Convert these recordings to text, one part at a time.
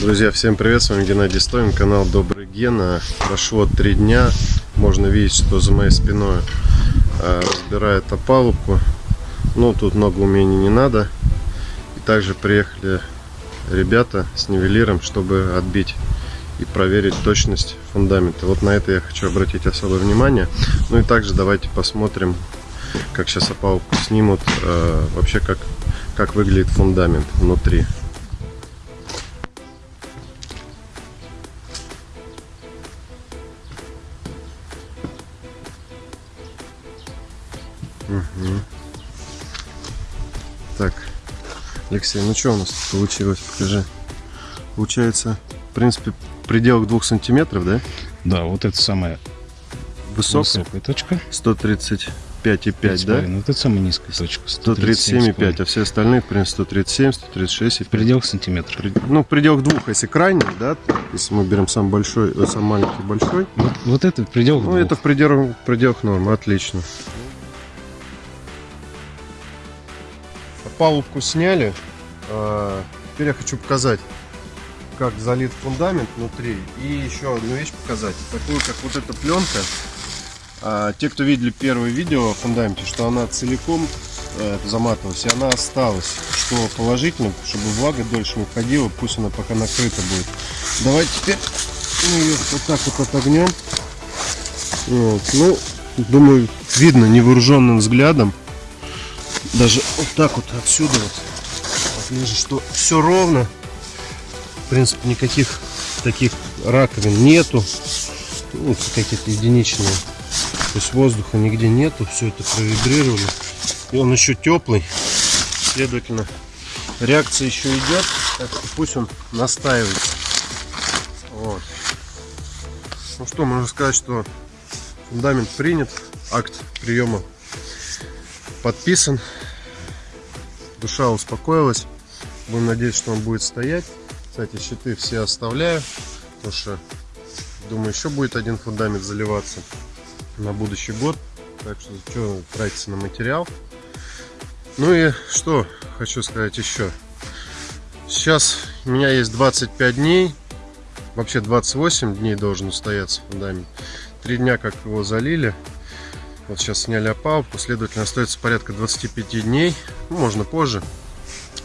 Друзья, всем привет, с вами Геннадий Стоин, канал Добрый Гена. Прошло три дня, можно видеть, что за моей спиной э, разбирает опалубку. Ну, тут много умений не надо. И также приехали ребята с нивелиром, чтобы отбить и проверить точность фундамента. Вот на это я хочу обратить особое внимание. Ну и также давайте посмотрим, как сейчас опалубку снимут, э, вообще как, как выглядит фундамент внутри. Угу. Так, Алексей, ну что у нас тут получилось? Покажи. Получается, в принципе, пределах двух сантиметров, да? Да, вот это самая Высокая. высокая точка. 135,5, да? Вот это самая низкая точка. 137,5, а все остальные, в принципе, 137, 136 и В пределах сантиметра. При- Ну, в пределах двух, если крайний, да, если мы берем сам большой, э, сам маленький большой, Вот, вот это в пределах ну, двух. это в пределах, в пределах нормы, отлично. Палубку сняли, а, теперь я хочу показать, как залит фундамент внутри, и еще одну вещь показать, такую, как вот эта пленка. А, те, кто видели первое видео о фундаменте, что она целиком э, заматывалась, и она осталась, что положительно, чтобы влага дольше не входила, пусть она пока накрыта будет. Давайте теперь мы ее вот так вот отогнем. Вот. Ну, думаю, видно невооруженным взглядом. Даже вот так вот отсюда вот, вижу, что все ровно. В принципе, никаких таких раковин нету. Ну, какие-то единичные. То есть воздуха нигде нету. Все это провибрировали. И он еще теплый. Следовательно, реакция еще идет. Так что пусть он настаивается. Вот. Ну что, можно сказать, что фундамент принят, акт приема подписан, душа успокоилась. Будем надеяться, что он будет стоять. Кстати, щиты все оставляю, потому что, думаю, еще будет один фундамент заливаться на будущий год. Так что, что тратиться на материал. Ну и что хочу сказать еще. Сейчас у меня есть 25 дней Вообще 28 дней должен устояться фундамент. Три дня как его залили. Вот сейчас сняли опалубку, следовательно остается порядка 25 дней. Ну, можно позже.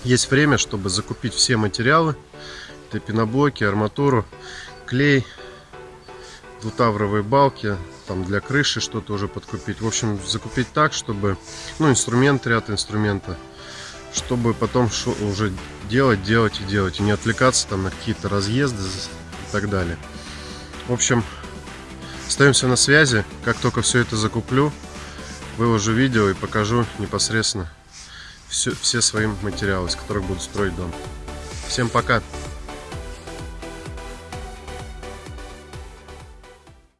Есть время, чтобы закупить все материалы. Это пеноблоки, арматуру, клей, двутавровые балки, там для крыши что-то уже подкупить. В общем, закупить так, чтобы, ну, инструмент, ряд инструмента, чтобы потом уже делать, делать и делать. И не отвлекаться там на какие-то разъезды и так далее. В общем, остаемся на связи. Как только все это закуплю, выложу видео и покажу непосредственно все, все свои материалы, из которых буду строить дом. Всем пока!